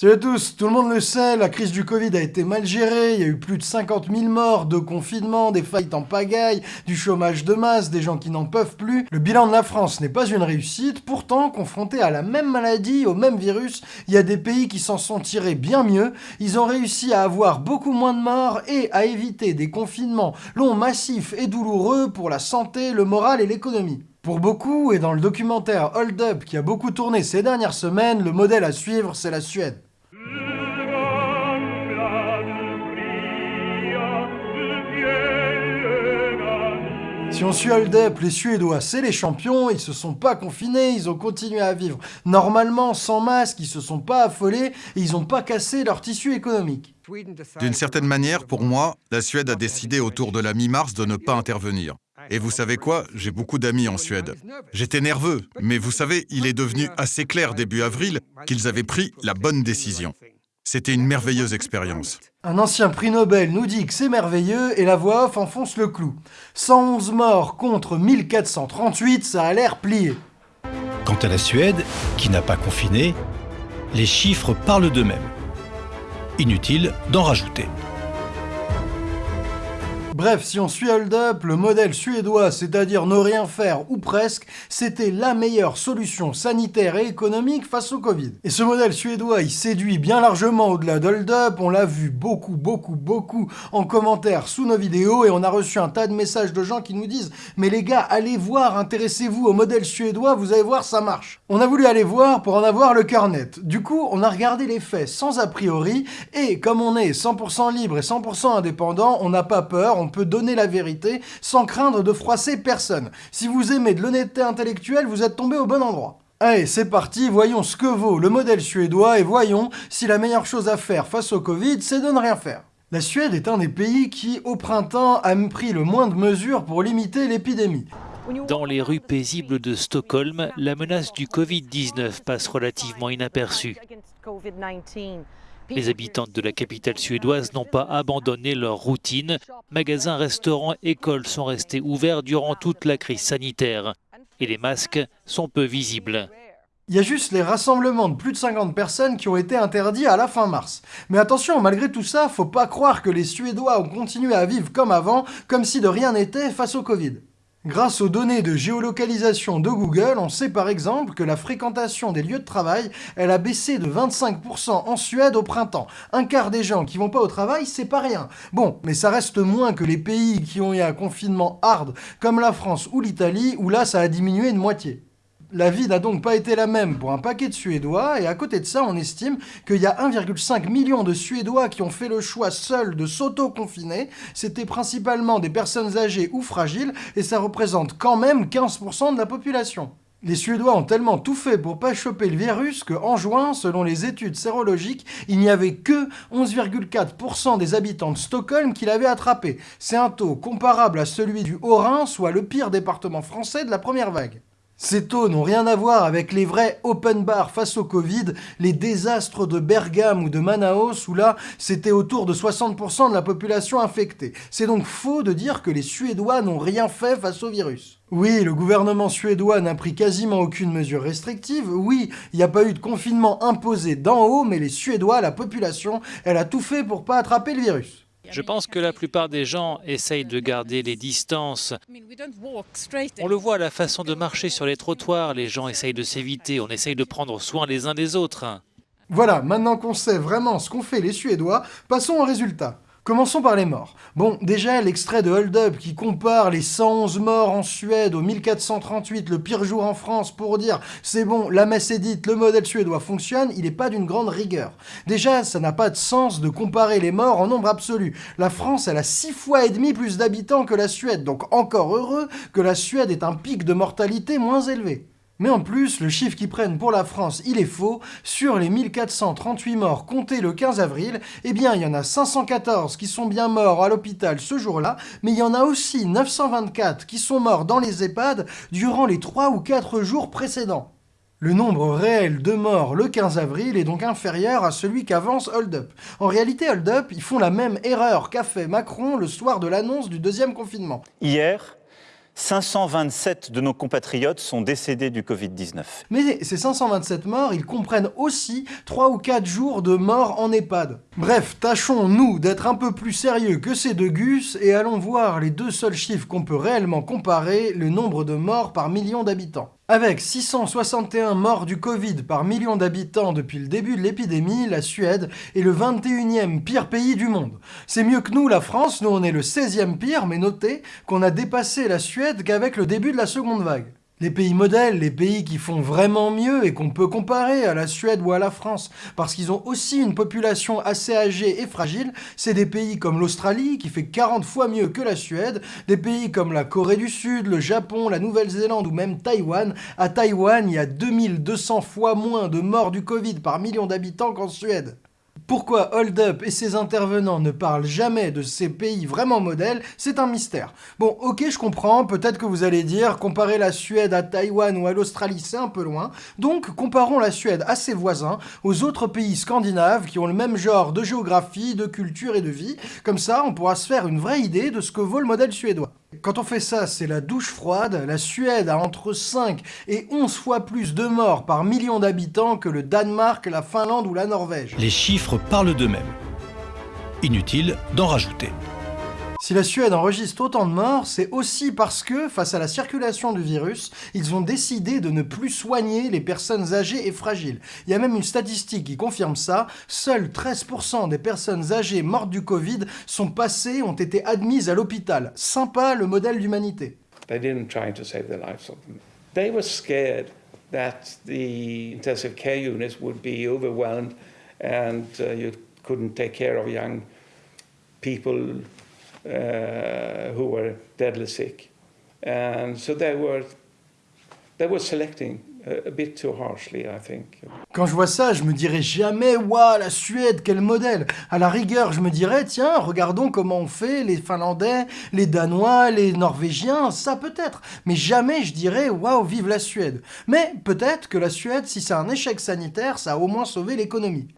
Salut à tous, tout le monde le sait, la crise du Covid a été mal gérée, il y a eu plus de 50 000 morts, de confinement, des faillites en pagaille, du chômage de masse, des gens qui n'en peuvent plus. Le bilan de la France n'est pas une réussite, pourtant, confronté à la même maladie, au même virus, il y a des pays qui s'en sont tirés bien mieux, ils ont réussi à avoir beaucoup moins de morts et à éviter des confinements longs, massifs et douloureux pour la santé, le moral et l'économie. Pour beaucoup, et dans le documentaire Hold Up qui a beaucoup tourné ces dernières semaines, le modèle à suivre, c'est la Suède. Si on suit Hold Up, les Suédois, c'est les champions, ils se sont pas confinés, ils ont continué à vivre normalement, sans masque, ils se sont pas affolés, et ils ont pas cassé leur tissu économique. D'une certaine manière, pour moi, la Suède a décidé autour de la mi-mars de ne pas intervenir. Et vous savez quoi? J'ai beaucoup d'amis en Suède. J'étais nerveux, mais vous savez, il est devenu assez clair début avril qu'ils avaient pris la bonne décision. C'était une merveilleuse expérience. Un ancien prix Nobel nous dit que c'est merveilleux et la voix off enfonce le clou. 111 morts contre 1438, ça a l'air plié. Quant à la Suède, qui n'a pas confiné, les chiffres parlent d'eux-mêmes. Inutile d'en rajouter. Bref, si on suit Hold Up, le modèle suédois, c'est-à-dire ne rien faire ou presque, c'était la meilleure solution sanitaire et économique face au Covid. Et ce modèle suédois, il séduit bien largement au-delà d'Hold Up, on l'a vu beaucoup, beaucoup, beaucoup en commentaire sous nos vidéos et on a reçu un tas de messages de gens qui nous disent « Mais les gars, allez voir, intéressez-vous au modèle suédois, vous allez voir, ça marche ». On a voulu aller voir pour en avoir le cœur net. Du coup, on a regardé les faits sans a priori et comme on est 100% libre et 100% indépendant, on n'a pas peur, peut donner la vérité sans craindre de froisser personne. Si vous aimez de l'honnêteté intellectuelle, vous êtes tombé au bon endroit. Allez, c'est parti, voyons ce que vaut le modèle suédois et voyons si la meilleure chose à faire face au Covid, c'est de ne rien faire. La Suède est un des pays qui, au printemps, a pris le moins de mesures pour limiter l'épidémie. Dans les rues paisibles de Stockholm, la menace du Covid-19 passe relativement inaperçue. Les habitants de la capitale suédoise n'ont pas abandonné leur routine. Magasins, restaurants, écoles sont restés ouverts durant toute la crise sanitaire. Et les masques sont peu visibles. Il y a juste les rassemblements de plus de 50 personnes qui ont été interdits à la fin mars. Mais attention, malgré tout ça, faut pas croire que les Suédois ont continué à vivre comme avant, comme si de rien n'était face au Covid. Grâce aux données de géolocalisation de Google, on sait par exemple que la fréquentation des lieux de travail, elle a baissé de 25% en Suède au printemps. Un quart des gens qui vont pas au travail, c'est pas rien. Bon, mais ça reste moins que les pays qui ont eu un confinement hard, comme la France ou l'Italie, où là ça a diminué de moitié. La vie n'a donc pas été la même pour un paquet de Suédois, et à côté de ça, on estime qu'il y a 1,5 million de Suédois qui ont fait le choix seuls de s'auto-confiner. C'était principalement des personnes âgées ou fragiles, et ça représente quand même 15% de la population. Les Suédois ont tellement tout fait pour pas choper le virus qu'en juin, selon les études sérologiques, il n'y avait que 11,4% des habitants de Stockholm qui l'avaient attrapé. C'est un taux comparable à celui du Haut-Rhin, soit le pire département français de la première vague. Ces taux n'ont rien à voir avec les vrais open bars face au Covid, les désastres de Bergame ou de Manaus, où là, c'était autour de 60% de la population infectée. C'est donc faux de dire que les Suédois n'ont rien fait face au virus. Oui, le gouvernement suédois n'a pris quasiment aucune mesure restrictive, oui, il n'y a pas eu de confinement imposé d'en haut, mais les Suédois, la population, elle a tout fait pour pas attraper le virus. Je pense que la plupart des gens essayent de garder les distances. On le voit à la façon de marcher sur les trottoirs, les gens essayent de s'éviter, on essaye de prendre soin les uns des autres. Voilà, maintenant qu'on sait vraiment ce qu'ont fait les Suédois, passons au résultat. Commençons par les morts. Bon, déjà, l'extrait de Hold Up qui compare les 111 morts en Suède au 1438, le pire jour en France, pour dire « c'est bon, la messe est dite, le modèle suédois fonctionne », il n'est pas d'une grande rigueur. Déjà, ça n'a pas de sens de comparer les morts en nombre absolu. La France, elle a 6 fois et demi plus d'habitants que la Suède, donc encore heureux que la Suède ait un pic de mortalité moins élevé. Mais en plus, le chiffre qu'ils prennent pour la France, il est faux. Sur les 1438 morts comptés le 15 avril, eh bien, il y en a 514 qui sont bien morts à l'hôpital ce jour-là, mais il y en a aussi 924 qui sont morts dans les EHPAD durant les 3 ou 4 jours précédents. Le nombre réel de morts le 15 avril est donc inférieur à celui qu'avance Hold Up. En réalité, Hold Up, ils font la même erreur qu'a fait Macron le soir de l'annonce du deuxième confinement. Hier, 527 de nos compatriotes sont décédés du Covid-19. Mais ces 527 morts, ils comprennent aussi 3 ou 4 jours de morts en EHPAD. Bref, tâchons, nous, d'être un peu plus sérieux que ces deux gus et allons voir les deux seuls chiffres qu'on peut réellement comparer, le nombre de morts par million d'habitants. Avec 661 morts du Covid par million d'habitants depuis le début de l'épidémie, la Suède est le 21e pire pays du monde. C'est mieux que nous, la France, nous on est le 16e pire, mais notez qu'on a dépassé la Suède qu'avec le début de la seconde vague. Les pays modèles, les pays qui font vraiment mieux et qu'on peut comparer à la Suède ou à la France, parce qu'ils ont aussi une population assez âgée et fragile, c'est des pays comme l'Australie, qui fait 40 fois mieux que la Suède, des pays comme la Corée du Sud, le Japon, la Nouvelle-Zélande ou même Taïwan. À Taïwan, il y a 2200 fois moins de morts du Covid par million d'habitants qu'en Suède. Pourquoi Hold Up et ses intervenants ne parlent jamais de ces pays vraiment modèles, c'est un mystère. Bon, ok, je comprends, peut-être que vous allez dire, comparer la Suède à Taïwan ou à l'Australie, c'est un peu loin, donc comparons la Suède à ses voisins, aux autres pays scandinaves qui ont le même genre de géographie, de culture et de vie, comme ça on pourra se faire une vraie idée de ce que vaut le modèle suédois. Quand on fait ça, c'est la douche froide. La Suède a entre 5 et 11 fois plus de morts par million d'habitants que le Danemark, la Finlande ou la Norvège. Les chiffres parlent d'eux-mêmes. Inutile d'en rajouter. Si la Suède enregistre autant de morts, c'est aussi parce que, face à la circulation du virus, ils ont décidé de ne plus soigner les personnes âgées et fragiles. Il y a même une statistique qui confirme ça, seuls 13% des personnes âgées mortes du Covid sont passées, ont été admises à l'hôpital. Sympa le modèle d'humanité. That the intensive care units would be overwhelmed and uh, you couldn't take care of young people uh, who were deadly sick. And so they were, they were selecting a, bit too harshly, I think. Quand je vois ça, je me dirais jamais « Waouh, la Suède, quel modèle !» À la rigueur, je me dirais « Tiens, regardons comment on fait les Finlandais, les Danois, les Norvégiens, ça peut-être. » Mais jamais je dirais « Waouh, vive la Suède !» Mais peut-être que la Suède, si c'est un échec sanitaire, ça a au moins sauvé l'économie.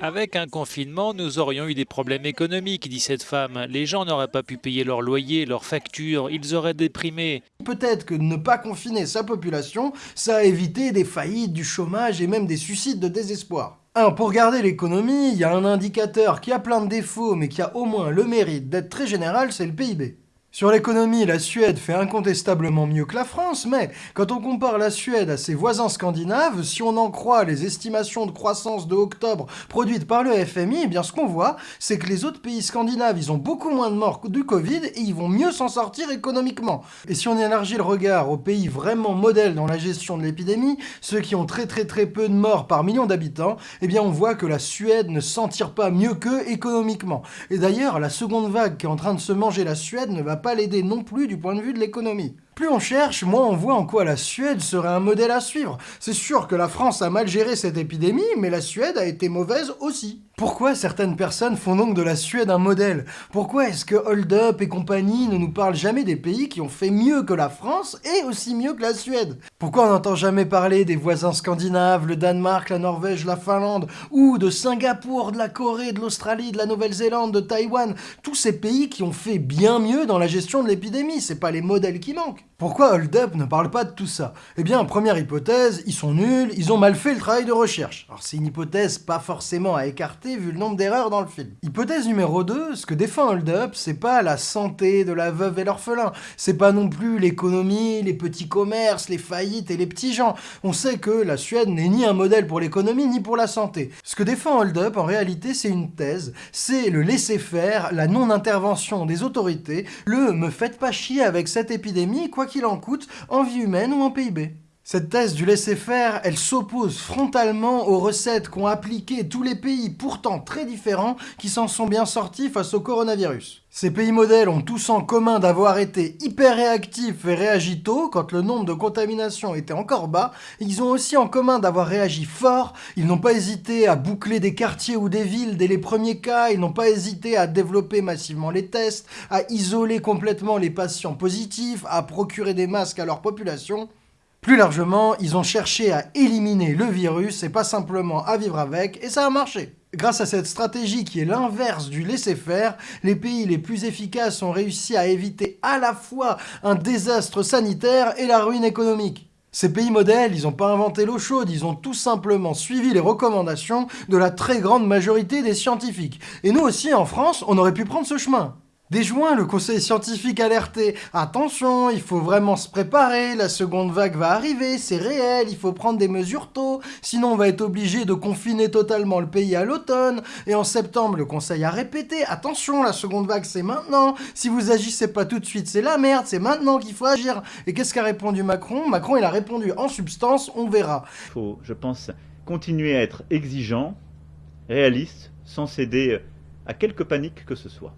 Avec un confinement, nous aurions eu des problèmes économiques, dit cette femme. Les gens n'auraient pas pu payer leur loyer, leurs factures, ils auraient déprimé. Peut-être que ne pas confiner sa population, ça a évité des faillites, du chômage et même des suicides de désespoir. Pour garder l'économie, il y a un indicateur qui a plein de défauts, mais qui a au moins le mérite d'être très général, c'est le PIB. Sur l'économie, la Suède fait incontestablement mieux que la France, mais quand on compare la Suède à ses voisins scandinaves, si on en croit les estimations de croissance de octobre produites par le FMI, eh bien ce qu'on voit, c'est que les autres pays scandinaves, ils ont beaucoup moins de morts du Covid et ils vont mieux s'en sortir économiquement. Et si on élargit le regard aux pays vraiment modèles dans la gestion de l'épidémie, ceux qui ont très très très peu de morts par million d'habitants, eh bien on voit que la Suède ne s'en tire pas mieux qu'eux économiquement. Et d'ailleurs, la seconde vague qui est en train de se manger la Suède ne va pas l'aider non plus du point de vue de l'économie. Plus on cherche, moins on voit en quoi la Suède serait un modèle à suivre. C'est sûr que la France a mal géré cette épidémie, mais la Suède a été mauvaise aussi. Pourquoi certaines personnes font donc de la Suède un modèle? Pourquoi est-ce que Hold Up et compagnie ne nous parlent jamais des pays qui ont fait mieux que la France et aussi mieux que la Suède? Pourquoi on n'entend jamais parler des voisins scandinaves, le Danemark, la Norvège, la Finlande, ou de Singapour, de la Corée, de l'Australie, de la Nouvelle-Zélande, de Taïwan? Tous ces pays qui ont fait bien mieux dans la gestion de l'épidémie, c'est pas les modèles qui manquent. Pourquoi Hold Up ne parle pas de tout ça? Eh bien, première hypothèse, ils sont nuls, ils ont mal fait le travail de recherche. Alors c'est une hypothèse pas forcément à écarter vu le nombre d'erreurs dans le film. Hypothèse numéro 2, ce que défend Hold Up, c'est pas la santé de la veuve et l'orphelin, c'est pas non plus l'économie, les petits commerces, les faillites et les petits gens. On sait que la Suède n'est ni un modèle pour l'économie ni pour la santé. Ce que défend Hold Up, en réalité, c'est une thèse, c'est le laisser-faire, la non-intervention des autorités, le « me faites pas chier avec cette épidémie », quoi qu'il en coûte, en vie humaine ou en PIB. Cette thèse du laisser-faire, elle s'oppose frontalement aux recettes qu'ont appliquées tous les pays, pourtant très différents, qui s'en sont bien sortis face au coronavirus. Ces pays modèles ont tous en commun d'avoir été hyper réactifs et réagi tôt. Quand le nombre de contaminations était encore bas, ils ont aussi en commun d'avoir réagi fort, ils n'ont pas hésité à boucler des quartiers ou des villes dès les premiers cas, ils n'ont pas hésité à développer massivement les tests, à isoler complètement les patients positifs, à procurer des masques à leur population, Plus largement, ils ont cherché à éliminer le virus et pas simplement à vivre avec, et ça a marché. Grâce à cette stratégie qui est l'inverse du laisser-faire, les pays les plus efficaces ont réussi à éviter à la fois un désastre sanitaire et la ruine économique. Ces pays modèles, ils n'ont pas inventé l'eau chaude, ils ont tout simplement suivi les recommandations de la très grande majorité des scientifiques. Et nous aussi, en France, on aurait pu prendre ce chemin. Dès juin, le conseil scientifique alertait « Attention, il faut vraiment se préparer, la seconde vague va arriver, c'est réel, il faut prendre des mesures tôt, sinon on va être obligé de confiner totalement le pays à l'automne. » Et en septembre, le conseil a répété « Attention, la seconde vague c'est maintenant, si vous agissez pas tout de suite, c'est la merde, c'est maintenant qu'il faut agir. » Et qu'est-ce qu'a répondu Macron? Macron, il a répondu en substance « On verra. » Il faut, je pense, continuer à être exigeant, réaliste, sans céder à quelque panique que ce soit.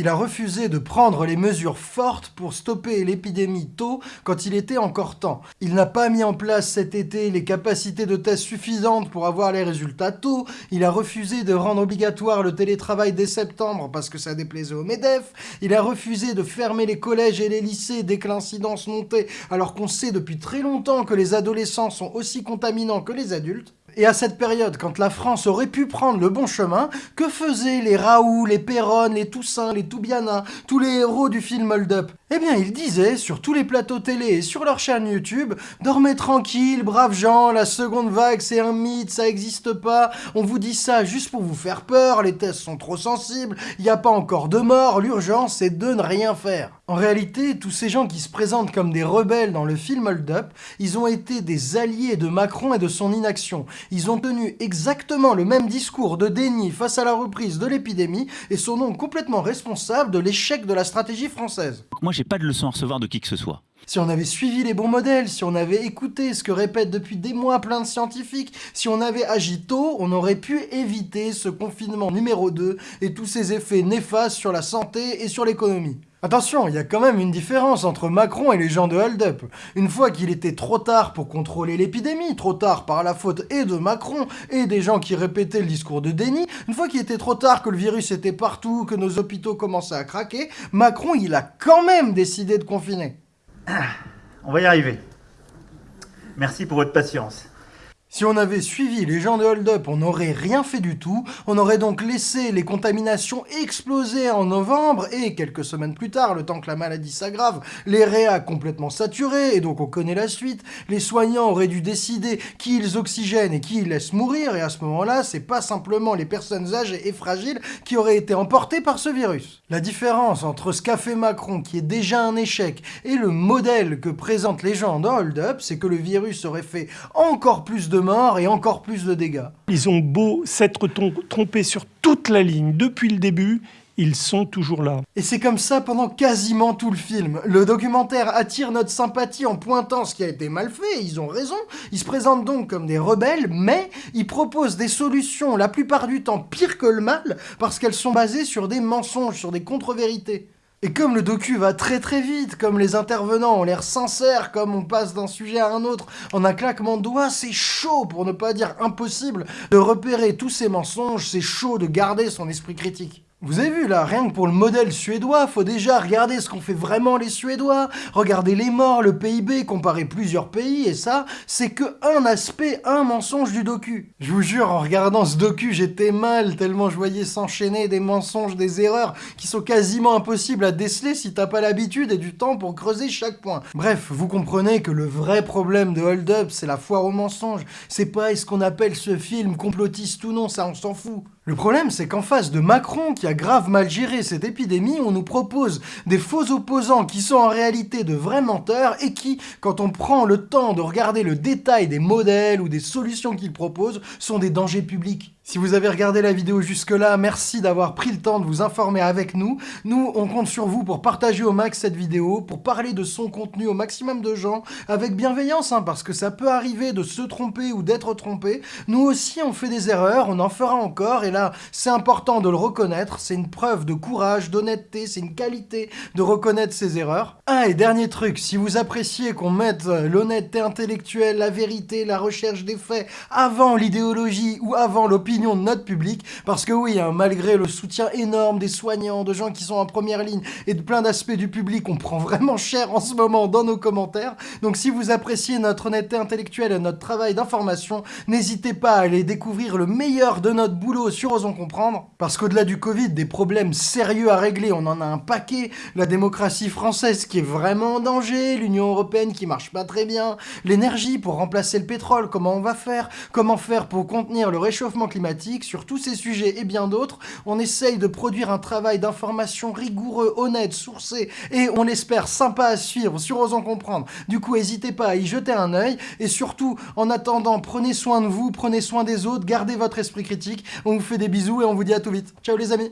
Il a refusé de prendre les mesures fortes pour stopper l'épidémie tôt quand il était encore temps. Il n'a pas mis en place cet été les capacités de tests suffisantes pour avoir les résultats tôt. Il a refusé de rendre obligatoire le télétravail dès septembre parce que ça déplaisait au MEDEF. Il a refusé de fermer les collèges et les lycées dès que l'incidence montait alors qu'on sait depuis très longtemps que les adolescents sont aussi contaminants que les adultes. Et à cette période, quand la France aurait pu prendre le bon chemin, que faisaient les Raoult, les Perron, les Toussaint, les Toubiana, tous les héros du film Hold Up? Eh bien, ils disaient, sur tous les plateaux télé et sur leur chaîne YouTube, « Dormez tranquille, braves gens, la seconde vague c'est un mythe, ça existe pas, on vous dit ça juste pour vous faire peur, les tests sont trop sensibles, il n'y a pas encore de mort, l'urgence c'est de ne rien faire ». En réalité, tous ces gens qui se présentent comme des rebelles dans le film Hold Up, ils ont été des alliés de Macron et de son inaction. Ils ont tenu exactement le même discours de déni face à la reprise de l'épidémie et sont donc complètement responsables de l'échec de la stratégie française. J'ai pas de leçon à recevoir de qui que ce soit. Si on avait suivi les bons modèles, si on avait écouté ce que répètent depuis des mois plein de scientifiques, si on avait agi tôt, on aurait pu éviter ce confinement numéro 2 et tous ses effets néfastes sur la santé et sur l'économie. Attention, il y a quand même une différence entre Macron et les gens de Hold Up. Une fois qu'il était trop tard pour contrôler l'épidémie, trop tard par la faute et de Macron et des gens qui répétaient le discours de déni, une fois qu'il était trop tard que le virus était partout, que nos hôpitaux commençaient à craquer, Macron il a quand même décidé de confiner. On va y arriver. Merci pour votre patience. Si on avait suivi les gens de Hold Up, on n'aurait rien fait du tout, on aurait donc laissé les contaminations exploser en novembre, et quelques semaines plus tard, le temps que la maladie s'aggrave, les réa complètement saturés, et donc on connaît la suite, les soignants auraient dû décider qui ils oxygènent et qui ils laissent mourir, et à ce moment-là, c'est pas simplement les personnes âgées et fragiles qui auraient été emportées par ce virus. La différence entre ce qu'a fait Macron, qui est déjà un échec, et le modèle que présentent les gens de Hold Up, c'est que le virus aurait fait encore plus de morts et encore plus de dégâts. Ils ont beau s'être trompés sur toute la ligne depuis le début, ils sont toujours là. Et c'est comme ça pendant quasiment tout le film. Le documentaire attire notre sympathie en pointant ce qui a été mal fait, ils ont raison. Ils se présentent donc comme des rebelles, mais ils proposent des solutions la plupart du temps pires que le mal, parce qu'elles sont basées sur des mensonges, sur des contre-vérités. Et comme le docu va très très vite, comme les intervenants ont l'air sincères, comme on passe d'un sujet à un autre en un claquement de doigts, c'est chaud, pour ne pas dire impossible, de repérer tous ces mensonges, c'est chaud de garder son esprit critique. Vous avez vu là, rien que pour le modèle suédois, faut déjà regarder ce qu'ont fait vraiment les Suédois, regarder les morts, le PIB, comparer plusieurs pays, et ça, c'est que un aspect, un mensonge du docu. Je vous jure, en regardant ce docu, j'étais mal, tellement je voyais s'enchaîner des mensonges, des erreurs, qui sont quasiment impossibles à déceler si t'as pas l'habitude et du temps pour creuser chaque point. Bref, vous comprenez que le vrai problème de Hold Up, c'est la foire aux mensonges. C'est pas est-ce qu'on appelle ce film complotiste ou non, ça on s'en fout. Le problème, c'est qu'en face de Macron, qui a grave mal géré cette épidémie, on nous propose des faux opposants qui sont en réalité de vrais menteurs et qui, quand on prend le temps de regarder le détail des modèles ou des solutions qu'ils proposent, sont des dangers publics. Si vous avez regardé la vidéo jusque-là, merci d'avoir pris le temps de vous informer avec nous. Nous, on compte sur vous pour partager au max cette vidéo, pour parler de son contenu au maximum de gens, avec bienveillance, hein, parce que ça peut arriver de se tromper ou d'être trompé. Nous aussi, on fait des erreurs, on en fera encore, et là, c'est important de le reconnaître, c'est une preuve de courage, d'honnêteté, c'est une qualité de reconnaître ses erreurs. Ah, et dernier truc, si vous appréciez qu'on mette l'honnêteté intellectuelle, la vérité, la recherche des faits, avant l'idéologie ou avant l'opinion, de notre public, parce que oui, hein, malgré le soutien énorme des soignants, de gens qui sont en première ligne, et de plein d'aspects du public, on prend vraiment cher en ce moment dans nos commentaires, donc si vous appréciez notre honnêteté intellectuelle et notre travail d'information, n'hésitez pas à aller découvrir le meilleur de notre boulot sur Osons Comprendre, parce qu'au-delà du Covid, des problèmes sérieux à régler, on en a un paquet, la démocratie française qui est vraiment en danger, l'Union Européenne qui marche pas très bien, l'énergie pour remplacer le pétrole, comment on va faire, comment faire pour contenir le réchauffement sur tous ces sujets et bien d'autres, on essaye de produire un travail d'information rigoureux, honnête, sourcé, et on l'espère sympa à suivre sur Osons Comprendre. Du coup, n'hésitez pas à y jeter un œil, et surtout, en attendant, prenez soin de vous, prenez soin des autres, gardez votre esprit critique, on vous fait des bisous et on vous dit à tout vite. Ciao les amis